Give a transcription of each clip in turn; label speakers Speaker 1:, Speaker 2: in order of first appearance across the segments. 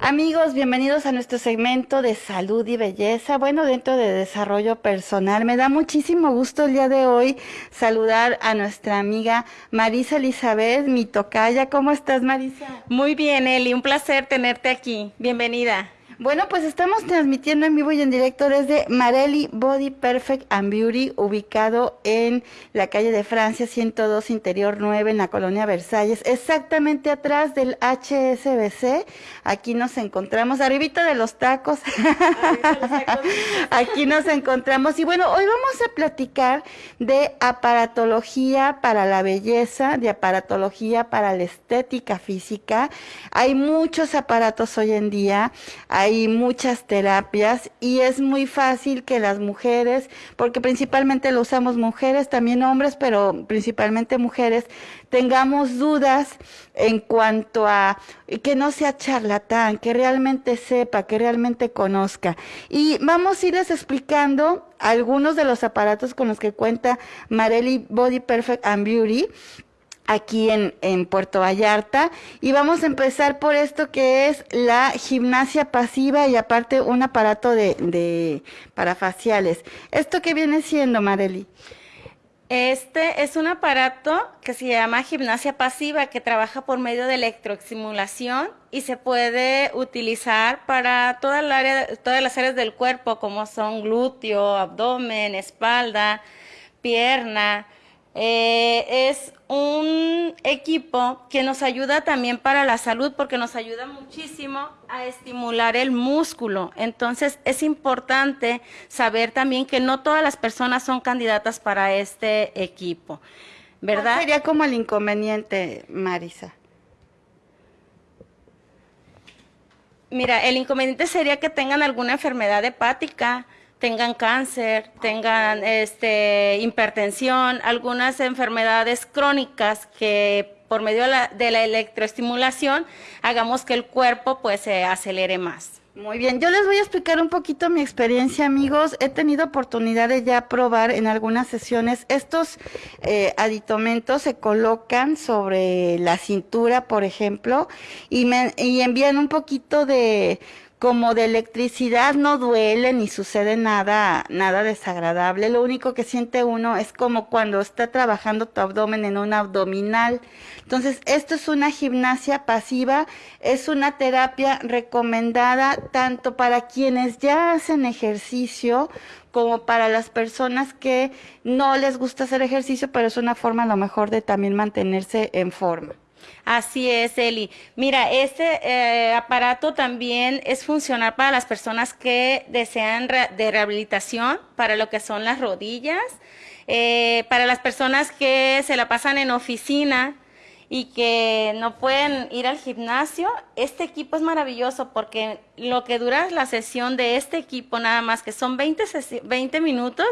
Speaker 1: Amigos, bienvenidos a nuestro segmento de salud y belleza, bueno, dentro de desarrollo personal. Me da muchísimo gusto el día de hoy saludar a nuestra amiga Marisa Elizabeth, mi tocaya. ¿Cómo estás, Marisa?
Speaker 2: Muy bien, Eli, un placer tenerte aquí. Bienvenida.
Speaker 1: Bueno, pues estamos transmitiendo en vivo y en directo desde Marelli Body Perfect and Beauty, ubicado en la calle de Francia 102, Interior 9, en la colonia Versalles, exactamente atrás del HSBC. Aquí nos encontramos, arribita de los tacos. Aquí nos encontramos. Y bueno, hoy vamos a platicar de aparatología para la belleza, de aparatología para la estética física. Hay muchos aparatos hoy en día hay muchas terapias y es muy fácil que las mujeres, porque principalmente lo usamos mujeres, también hombres, pero principalmente mujeres, tengamos dudas en cuanto a que no sea charlatán, que realmente sepa, que realmente conozca. Y vamos a irles explicando algunos de los aparatos con los que cuenta Marelli Body Perfect and Beauty aquí en, en, Puerto Vallarta y vamos a empezar por esto que es la gimnasia pasiva y aparte un aparato de, de parafaciales. ¿Esto qué viene siendo, Marely?
Speaker 2: Este es un aparato que se llama gimnasia pasiva que trabaja por medio de electroestimulación y se puede utilizar para todas las áreas del cuerpo como son glúteo, abdomen, espalda, pierna, eh, es un equipo que nos ayuda también para la salud porque nos ayuda muchísimo a estimular el músculo. Entonces es importante saber también que no todas las personas son candidatas para este equipo. ¿Verdad?
Speaker 1: sería como el inconveniente, Marisa?
Speaker 2: Mira, el inconveniente sería que tengan alguna enfermedad hepática, tengan cáncer, tengan este, hipertensión, algunas enfermedades crónicas que por medio de la, electroestimulación hagamos que el cuerpo pues se acelere más.
Speaker 1: Muy bien, yo les voy a explicar un poquito mi experiencia, amigos. He tenido oportunidad de ya probar en algunas sesiones. Estos eh, aditomentos se colocan sobre la cintura, por ejemplo, y, me, y envían un poquito de como de electricidad no duele ni sucede nada, nada desagradable. Lo único que siente uno es como cuando está trabajando tu abdomen en un abdominal. Entonces, esto es una gimnasia pasiva, es una terapia recomendada tanto para quienes ya hacen ejercicio como para las personas que no les gusta hacer ejercicio, pero es una forma a lo mejor de también mantenerse en forma.
Speaker 2: Así es, Eli. Mira, este eh, aparato también es funcional para las personas que desean de rehabilitación, para lo que son las rodillas, eh, para las personas que se la pasan en oficina y que no pueden ir al gimnasio. Este equipo es maravilloso porque lo que dura la sesión de este equipo nada más, que son 20, 20 minutos,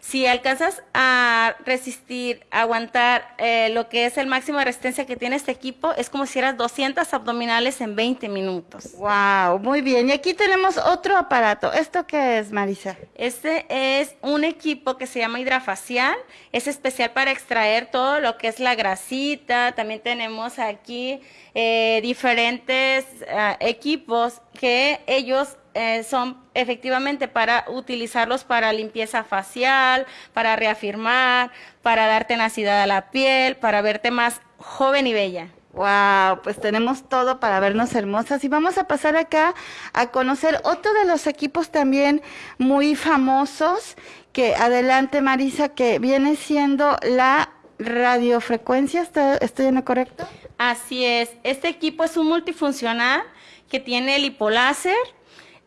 Speaker 2: si alcanzas a resistir, aguantar eh, lo que es el máximo de resistencia que tiene este equipo, es como si hicieras 200 abdominales en 20 minutos.
Speaker 1: Wow, muy bien. Y aquí tenemos otro aparato. ¿Esto qué es, Marisa?
Speaker 2: Este es un equipo que se llama hidrafacial. Es especial para extraer todo lo que es la grasita. También tenemos aquí eh, diferentes eh, equipos que ellos eh, son efectivamente para utilizarlos para limpieza facial, para reafirmar, para dar tenacidad a la piel, para verte más joven y bella.
Speaker 1: Wow, pues tenemos todo para vernos hermosas y vamos a pasar acá a conocer otro de los equipos también muy famosos que adelante Marisa que viene siendo la radiofrecuencia, ¿estoy en lo correcto?
Speaker 2: Así es, este equipo es un multifuncional que tiene el hipoláser,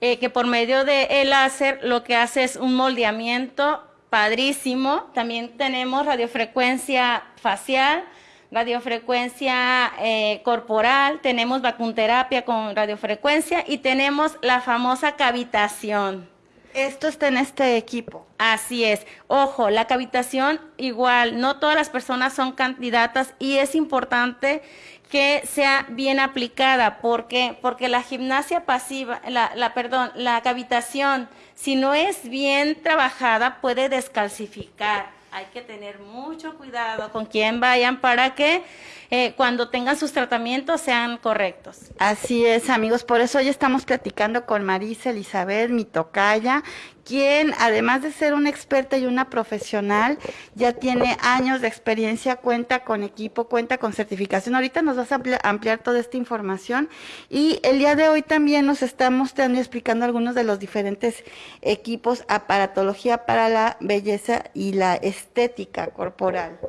Speaker 2: eh, que por medio del el láser lo que hace es un moldeamiento padrísimo. También tenemos radiofrecuencia facial, radiofrecuencia eh, corporal, tenemos vacunterapia con radiofrecuencia y tenemos la famosa cavitación.
Speaker 1: Esto está en este equipo.
Speaker 2: Así es. Ojo, la cavitación igual, no todas las personas son candidatas y es importante que sea bien aplicada. ¿Por qué? Porque la gimnasia pasiva, la, la, perdón, la cavitación, si no es bien trabajada, puede descalcificar hay que tener mucho cuidado con quién vayan para que eh, cuando tengan sus tratamientos sean correctos.
Speaker 1: Así es, amigos. Por eso hoy estamos platicando con Marisa Elizabeth, mi tocaya, quien además de ser una experta y una profesional, ya tiene años de experiencia, cuenta con equipo, cuenta con certificación. Ahorita nos vas a ampliar, toda esta información y el día de hoy también nos estamos explicando algunos de los diferentes equipos, aparatología para la belleza y la estética corporal.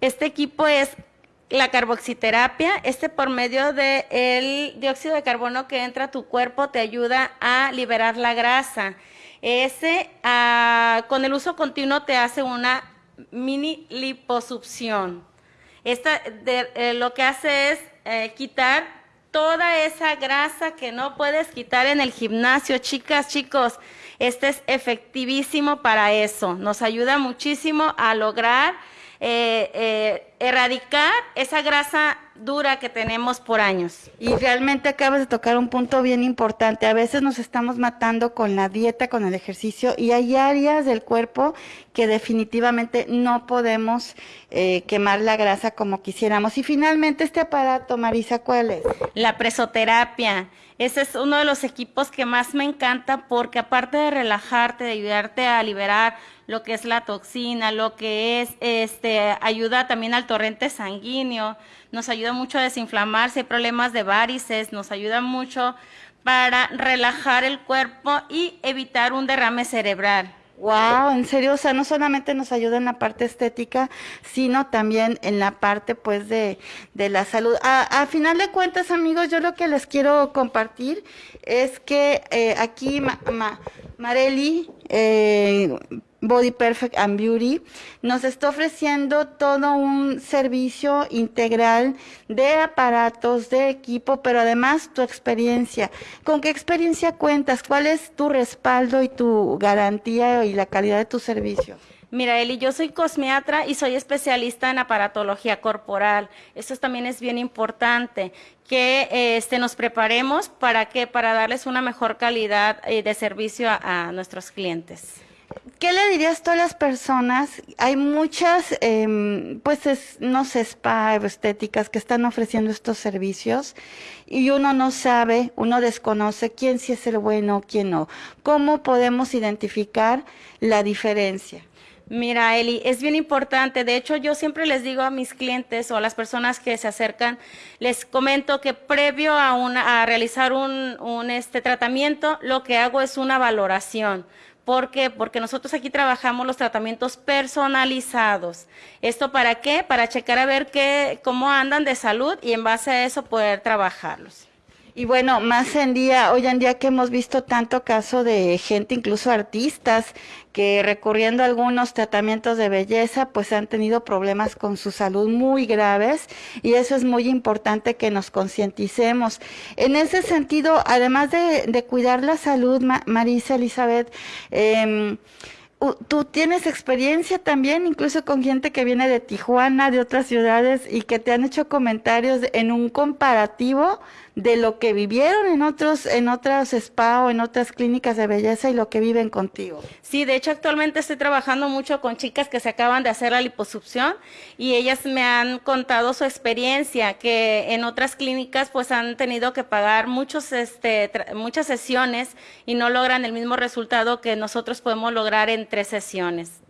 Speaker 2: Este equipo es la carboxiterapia, este por medio del dióxido de carbono que entra a tu cuerpo te ayuda a liberar la grasa. Ese ah, con el uso continuo te hace una mini liposucción. Esta eh, lo que hace es eh, quitar toda esa grasa que no puedes quitar en el gimnasio, chicas, chicos. Este es efectivísimo para eso. Nos ayuda muchísimo a lograr eh, eh, erradicar esa grasa dura que tenemos por años.
Speaker 1: Y realmente acabas de tocar un punto bien importante. A veces nos estamos matando con la dieta, con el ejercicio, y hay áreas del cuerpo que definitivamente no podemos eh, quemar la grasa como quisiéramos. Y finalmente este aparato, Marisa, ¿cuál es?
Speaker 2: La presoterapia. Ese es uno de los equipos que más me encanta porque aparte de relajarte, de ayudarte a liberar lo que es la toxina, lo que es, este, ayuda también al torrente sanguíneo, nos ayuda mucho a desinflamar si hay problemas de varices, nos ayuda mucho para relajar el cuerpo y evitar un derrame cerebral.
Speaker 1: Wow, en serio, o sea, no solamente nos ayuda en la parte estética, sino también en la parte, pues, de, de la salud. A, final de cuentas, amigos, yo lo que les quiero compartir es que eh, aquí Ma, Mareli eh, Body Perfect and Beauty nos está ofreciendo todo un servicio integral de aparatos, de equipo, pero además tu experiencia. ¿Con qué experiencia cuentas? ¿Cuál es tu respaldo y tu garantía y la calidad de tu servicio?
Speaker 2: Mira, Eli, yo soy cosmiatra y soy especialista en aparatología corporal. Eso también es bien importante, que este, nos preparemos para que para darles una mejor calidad eh, de servicio a nuestros clientes.
Speaker 1: ¿Qué le dirías tú a las personas? Hay muchas, eh, pues, no sé, spa estéticas que están ofreciendo estos servicios y uno no sabe, uno desconoce quién sí es el bueno, quién no. ¿Cómo podemos identificar la diferencia?
Speaker 2: Mira, Eli, es bien importante. De hecho, yo siempre les digo a mis clientes o a las personas que se acercan, les comento que previo a, una, a realizar un, un este tratamiento, lo que hago es una valoración ¿Por qué? Porque nosotros aquí trabajamos los tratamientos personalizados. ¿Esto para qué? Para checar a ver qué, cómo andan de salud y en base a eso poder trabajarlos.
Speaker 1: Y bueno, más en día, hoy en día que hemos visto tanto caso de gente, incluso artistas, que recurriendo a algunos tratamientos de belleza, pues han tenido problemas con su salud muy graves y eso es muy importante que nos concienticemos. En ese sentido, además de, cuidar la salud, Marisa Elizabeth, eh, tú tienes experiencia también, incluso con gente que viene de Tijuana, de otras ciudades, y que te han hecho comentarios en un comparativo de lo que vivieron en otros, en otras spa o en otras clínicas de belleza y lo que viven contigo.
Speaker 2: Sí, de hecho actualmente estoy trabajando mucho con chicas que se acaban de hacer la liposucción y ellas me han contado su experiencia, que en otras clínicas pues han tenido que pagar muchos, este, muchas sesiones y no logran el mismo resultado que nosotros podemos lograr en tres sesiones.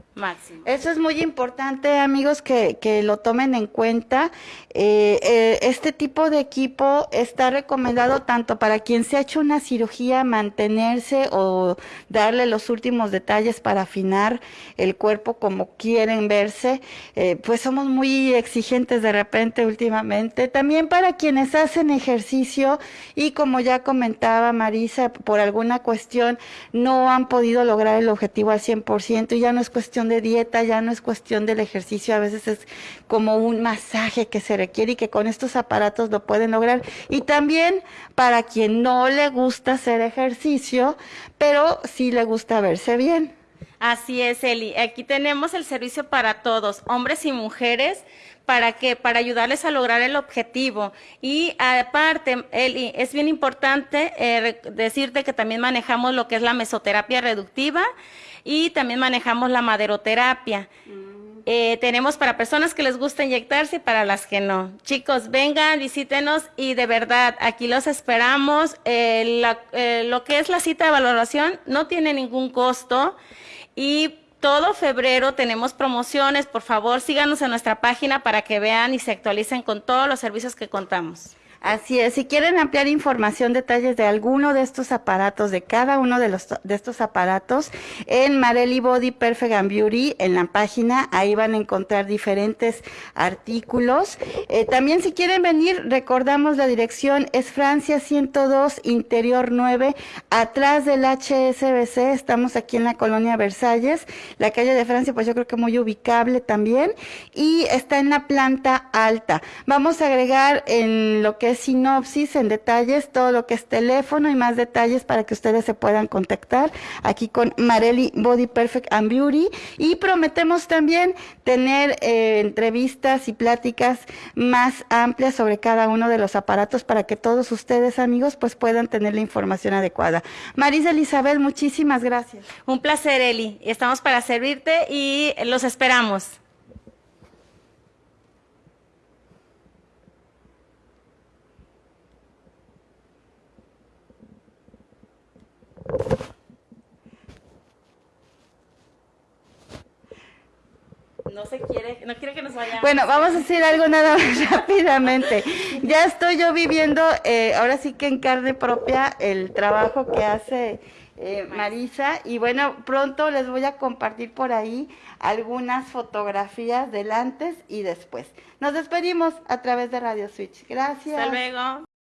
Speaker 1: Eso es muy importante, amigos, que, que lo tomen en cuenta. Eh, eh, este tipo de equipo está recomendado tanto para quien se ha hecho una cirugía, mantenerse o darle los últimos detalles para afinar el cuerpo como quieren verse. Eh, pues somos muy exigentes de repente últimamente. También para quienes hacen ejercicio y como ya comentaba Marisa, por alguna cuestión no han podido lograr el objetivo al 100% y ya no es cuestión de dieta, ya no es cuestión del ejercicio, a veces es como un masaje que se requiere y que con estos aparatos lo pueden lograr. Y también para quien no le gusta hacer ejercicio, pero sí le gusta verse bien.
Speaker 2: Así es, Eli. Aquí tenemos el servicio para todos, hombres y mujeres. ¿Para qué? Para ayudarles a lograr el objetivo. Y aparte, Eli, es bien importante eh, decirte que también manejamos lo que es la mesoterapia reductiva y también manejamos la maderoterapia. Mm. Eh, tenemos para personas que les gusta inyectarse y para las que no. Chicos, vengan, visítenos y de verdad, aquí los esperamos. Eh, eh, lo que es la cita de valoración no tiene ningún costo y todo febrero tenemos promociones. Por favor, síganos en nuestra página para que vean y se actualicen con todos los servicios que contamos.
Speaker 1: Así es, si quieren ampliar información, detalles de alguno de estos aparatos, de cada uno de, estos aparatos, en Marelli Body Perfect and Beauty, en la página, ahí van a encontrar diferentes artículos. Eh, también si quieren venir, recordamos la dirección, es Francia 102, Interior 9, atrás del HSBC, estamos aquí en la colonia Versalles, la calle de Francia, pues yo creo que muy ubicable también, y está en la planta alta. Vamos a agregar en lo que sinopsis, en detalles, todo lo que es teléfono y más detalles para que ustedes se puedan contactar aquí con Marelli Body Perfect and Beauty. Y prometemos también tener eh, entrevistas y pláticas más amplias sobre cada uno de los aparatos para que todos ustedes, amigos, pues puedan tener la información adecuada. Marisa Elizabeth, muchísimas gracias.
Speaker 2: Un placer, Eli. Estamos para servirte y los esperamos. No se quiere, no quiere que nos vayamos.
Speaker 1: Bueno, vamos a decir algo nada más rápidamente. Ya estoy yo viviendo, eh, ahora sí que en carne propia, el trabajo que hace eh, Marisa. Y bueno, pronto les voy a compartir por ahí algunas fotografías del antes y después. Nos despedimos a través de Radio Switch. Gracias.
Speaker 2: Hasta luego.